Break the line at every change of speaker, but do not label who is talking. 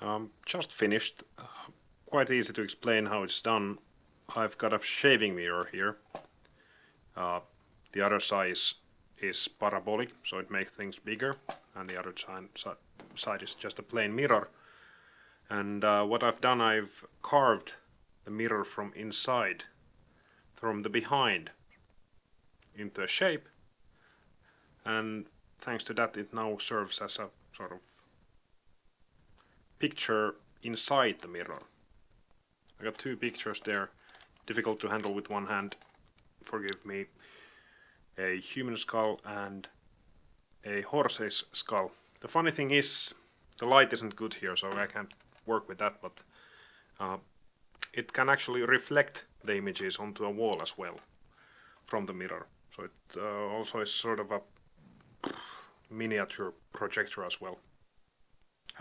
Um, just finished. Uh, quite easy to explain how it's done. I've got a shaving mirror here. Uh, the other side is parabolic, so it makes things bigger, and the other side, side is just a plain mirror. And uh, what I've done, I've carved the mirror from inside, from the behind, into a shape, and thanks to that it now serves as a sort of picture inside the mirror. I got two pictures there, difficult to handle with one hand, forgive me. A human skull and a horse's skull. The funny thing is, the light isn't good here, so I can't work with that, but uh, it can actually reflect the images onto a wall as well from the mirror. So it uh, also is sort of a miniature projector as well.